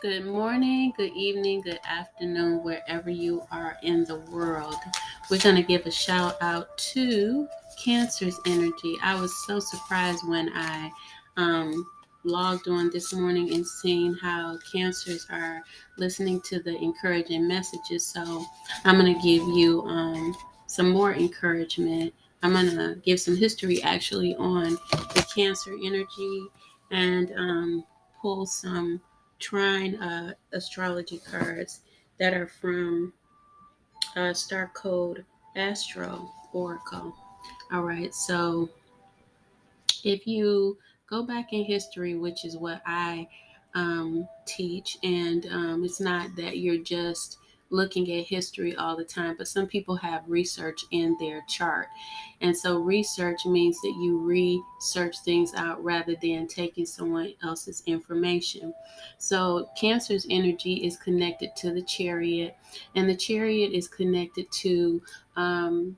Good morning, good evening, good afternoon, wherever you are in the world. We're going to give a shout out to Cancer's Energy. I was so surprised when I um, logged on this morning and seeing how cancers are listening to the encouraging messages. So I'm going to give you um, some more encouragement. I'm going to give some history actually on the cancer energy and um, pull some trine uh, astrology cards that are from uh, Star Code Astro Oracle. All right, so if you go back in history, which is what I um, teach, and um, it's not that you're just looking at history all the time, but some people have research in their chart. And so research means that you research things out rather than taking someone else's information. So Cancer's energy is connected to the chariot, and the chariot is connected to um,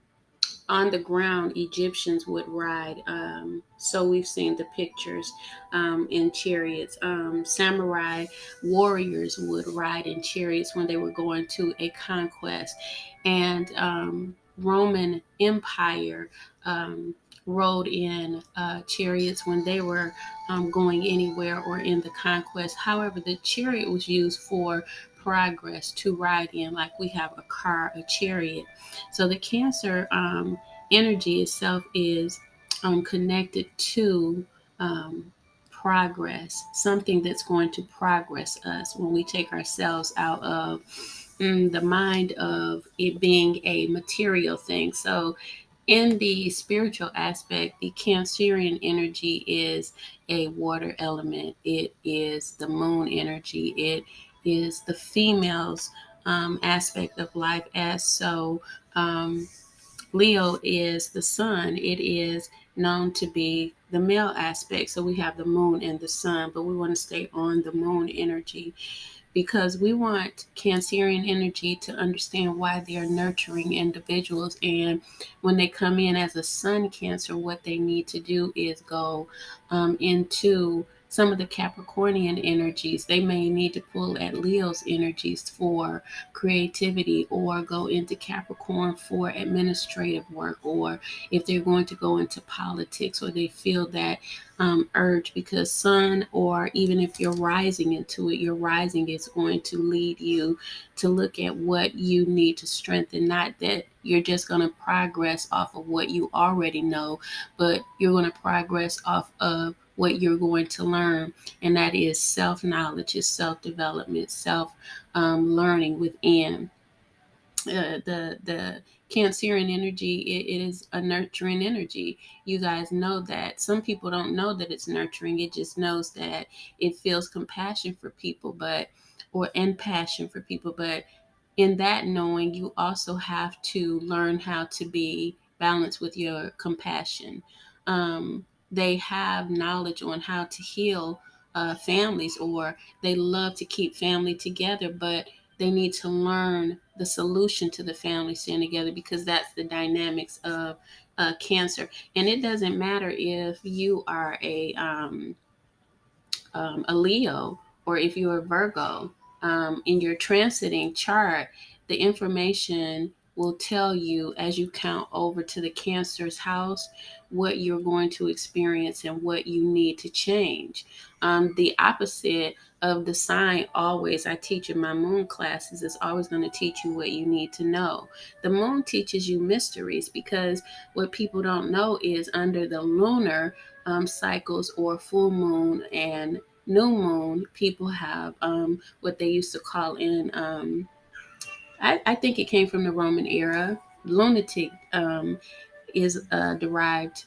on the ground Egyptians would ride. Um, so we've seen the pictures um, in chariots. Um, samurai warriors would ride in chariots when they were going to a conquest. And um, Roman Empire um, rode in uh, chariots when they were um, going anywhere or in the conquest. However, the chariot was used for progress to ride in, like we have a car, a chariot. So the Cancer um, energy itself is um, connected to um, progress, something that's going to progress us when we take ourselves out of mm, the mind of it being a material thing. So in the spiritual aspect, the Cancerian energy is a water element. It is the moon energy. It is the female's um, aspect of life as so um, leo is the sun it is known to be the male aspect so we have the moon and the sun but we want to stay on the moon energy because we want Cancerian energy to understand why they are nurturing individuals. And when they come in as a sun Cancer, what they need to do is go um, into some of the Capricornian energies. They may need to pull at Leo's energies for creativity or go into Capricorn for administrative work, or if they're going to go into politics or they feel that um, urge because sun, or even if you're rising into it, your rising is going to lead you to look at what you need to strengthen, not that you're just going to progress off of what you already know, but you're going to progress off of what you're going to learn, and that is self knowledge, is self development, self um, learning within. Uh, the the Cancerian energy it, it is a nurturing energy. You guys know that. Some people don't know that it's nurturing. It just knows that it feels compassion for people, but or and passion for people. But in that knowing, you also have to learn how to be balanced with your compassion. Um, they have knowledge on how to heal uh, families or they love to keep family together, but they need to learn the solution to the family staying together because that's the dynamics of uh, cancer. And it doesn't matter if you are a um, um, a Leo or if you're a Virgo. Um, in your transiting chart, the information will tell you as you count over to the Cancer's house what you're going to experience and what you need to change. Um, the opposite of the sign always I teach in my moon classes is always going to teach you what you need to know. The moon teaches you mysteries because what people don't know is under the lunar um, cycles or full moon and new moon, people have um, what they used to call in um, I, I think it came from the Roman era. Lunatic um, is uh, derived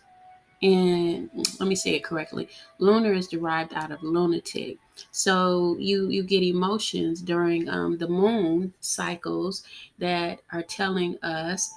in let me say it correctly. Lunar is derived out of lunatic. So you you get emotions during um, the moon cycles that are telling us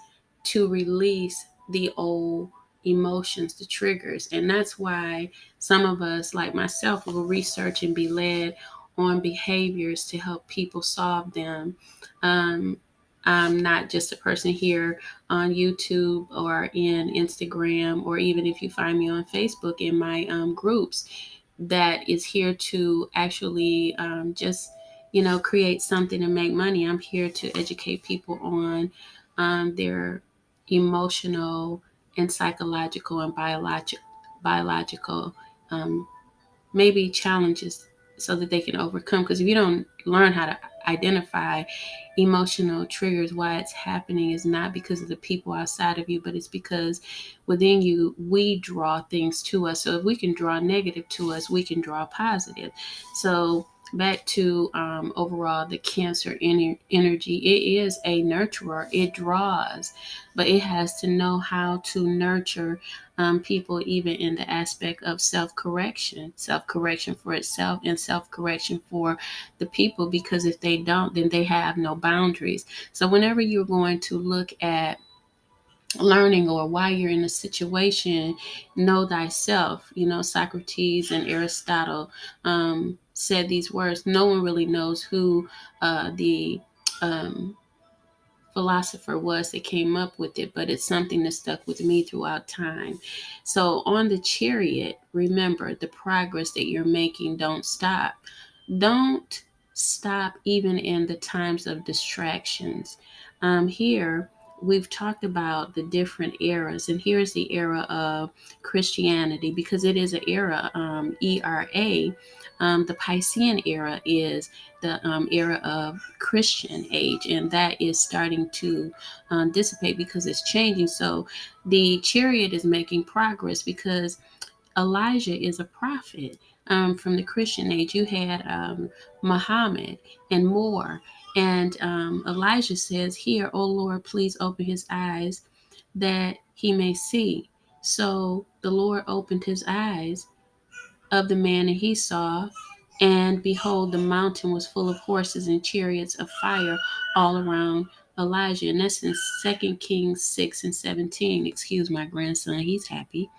to release the old emotions the triggers. And that's why some of us like myself will research and be led on behaviors to help people solve them. Um, I'm not just a person here on YouTube or in Instagram, or even if you find me on Facebook in my um, groups, that is here to actually um, just you know, create something and make money. I'm here to educate people on um, their emotional and psychological and biological biological um, maybe challenges so that they can overcome. Because if you don't learn how to identify emotional triggers, why it's happening is not because of the people outside of you, but it's because within you, we draw things to us. So if we can draw negative to us, we can draw positive. So back to um, overall the cancer ener- energy. It is a nurturer. It draws but it has to know how to nurture um, people even in the aspect of self-correction. Self-correction for itself and self-correction for the people because if they don't then they have no boundaries. So whenever you're going to look at learning or why you're in a situation, know thyself. You know, Socrates and Aristotle um, said these words. No one really knows who uh, the um, philosopher was that came up with it, but it's something that stuck with me throughout time. So, on the chariot, remember the progress that you're making, don't stop. Don't stop even in the times of distractions. Um, here, we've talked about the different eras, and here's the era of Christianity because it is an era, um, ERA. Um, the Piscean era is the um, era of Christian age, and that is starting to um, dissipate because it's changing. So the chariot is making progress because Elijah is a prophet. Um, from the Christian age, you had um, Muhammad and more. And um, Elijah says, Here, O Lord, please open his eyes that he may see. So the Lord opened his eyes of the man, and he saw, and behold, the mountain was full of horses and chariots of fire all around Elijah. And that's in 2 Kings 6 and 17. Excuse my grandson, he's happy.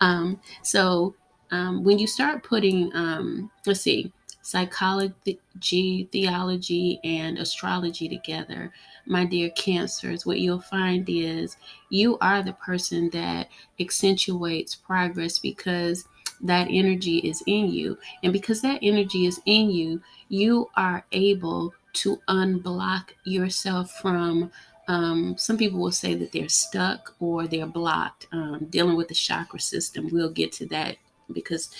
Um, so um, when you start putting, um, let's see, psychology, theology, and astrology together, my dear cancers, what you'll find is you are the person that accentuates progress because that energy is in you. And because that energy is in you, you are able to unblock yourself from um, some people will say that they're stuck or they're blocked um, dealing with the chakra system. We'll get to that because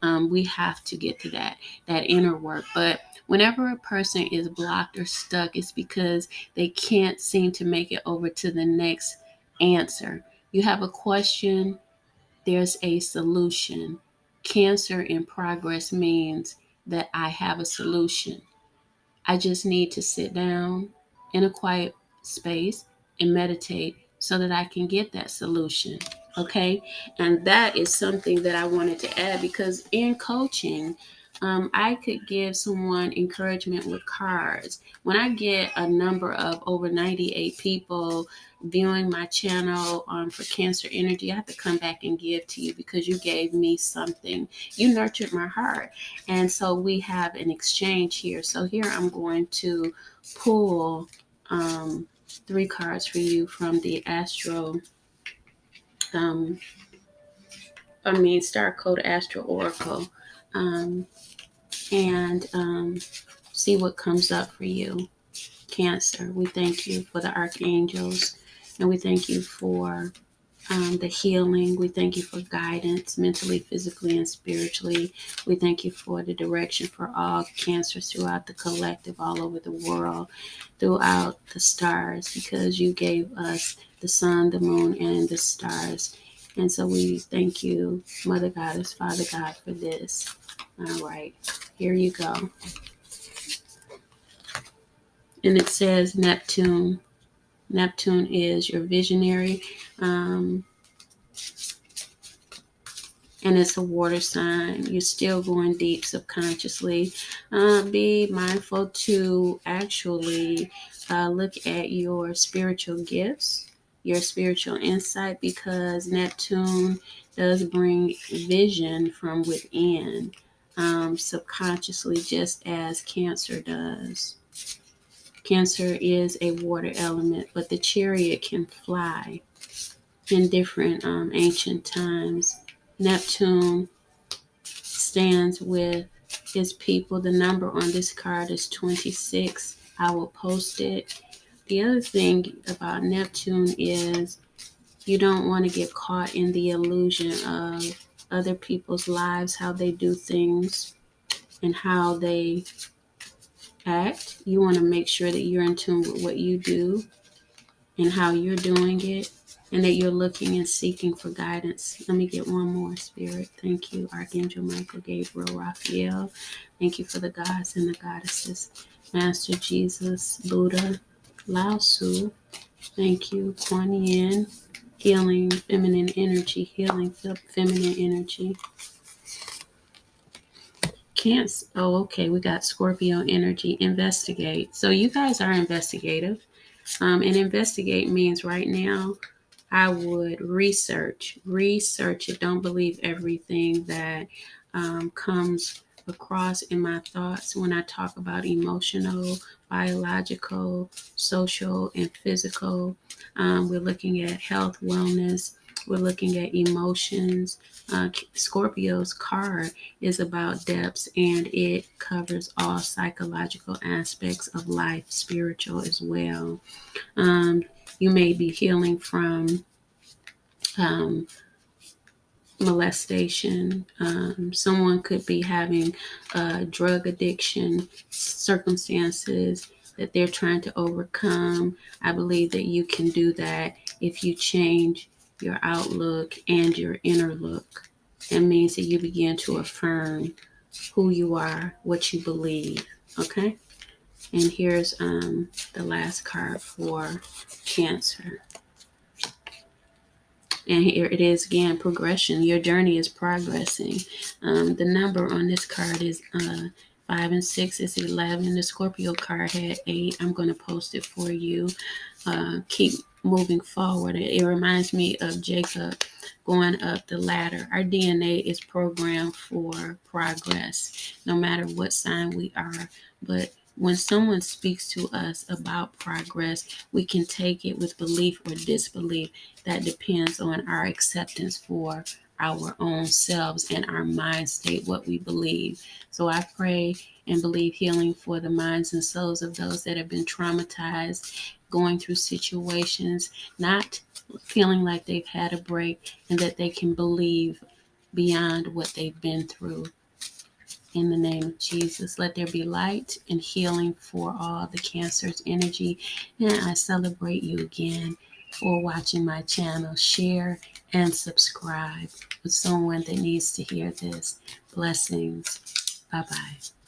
um, we have to get to that that inner work. But whenever a person is blocked or stuck, it's because they can't seem to make it over to the next answer. You have a question, there's a solution. Cancer in progress means that I have a solution. I just need to sit down in a quiet space and meditate so that I can get that solution. Okay. And that is something that I wanted to add because in coaching, um, I could give someone encouragement with cards. When I get a number of over 98 people viewing my channel um, for Cancer Energy, I have to come back and give to you because you gave me something. You nurtured my heart. And so we have an exchange here. So here I'm going to pull um, three cards for you from the Astro. Um, I mean, Star Code Astro Oracle. Um, and um, see what comes up for you. Cancer, we thank you for the archangels and we thank you for um, the healing. We thank you for guidance mentally, physically, and spiritually. We thank you for the direction for all cancers throughout the collective, all over the world, throughout the stars, because you gave us the sun, the moon, and the stars. And so we thank you, Mother Goddess, Father God, for this. All right, here you go. And it says Neptune. Neptune is your visionary. Um, and it's a water sign. You're still going deep subconsciously. Uh, be mindful to actually uh, look at your spiritual gifts, your spiritual insight, because Neptune does bring vision from within um, subconsciously, just as Cancer does. Cancer is a water element, but the chariot can fly in different um, ancient times. Neptune stands with his people. The number on this card is 26. I will post it. The other thing about Neptune is you don't want to get caught in the illusion of other people's lives, how they do things, and how they act. You want to make sure that you're in tune with what you do and how you're doing it, and that you're looking and seeking for guidance. Let me get one more, Spirit. Thank you, Archangel Michael, Gabriel, Raphael. Thank you for the gods and the goddesses. Master Jesus, Buddha, Lao Tzu. Thank you, Kuan Yin, healing feminine energy, healing feminine energy. Oh, okay. We got Scorpio energy. Investigate. So you guys are investigative. Um, and investigate means right now, I would research, research it. Don't believe everything that um, comes across in my thoughts when I talk about emotional, biological, social, and physical. Um, we're looking at health, wellness. We're looking at emotions. Uh, Scorpio's card is about depths and it covers all psychological aspects of life, spiritual as well. Um, you may be healing from um, molestation. Um, someone could be having a drug addiction circumstances that they're trying to overcome. I believe that you can do that if you change your outlook and your inner look. That means that you begin to affirm who you are, what you believe. Okay? And here's um, the last card for Cancer. And here it is again progression. Your journey is progressing. Um, the number on this card is uh, 5 and 6 is 11. The Scorpio card had 8. I'm going to post it for you. Uh, keep moving forward. It, reminds me of Jacob going up the ladder. Our DNA is programmed for progress, no matter what sign we are. But when someone speaks to us about progress, we can take it with belief or disbelief. That depends on our acceptance for our own selves and our mind state, what we believe. So I pray and believe healing for the minds and souls of those that have been traumatized, going through situations, not feeling like they've had a break, and that they can believe beyond what they've been through in the name of Jesus. Let there be light and healing for all the cancer's energy. And I celebrate you again for watching my channel. Share and subscribe with someone that needs to hear this. Blessings. Bye bye.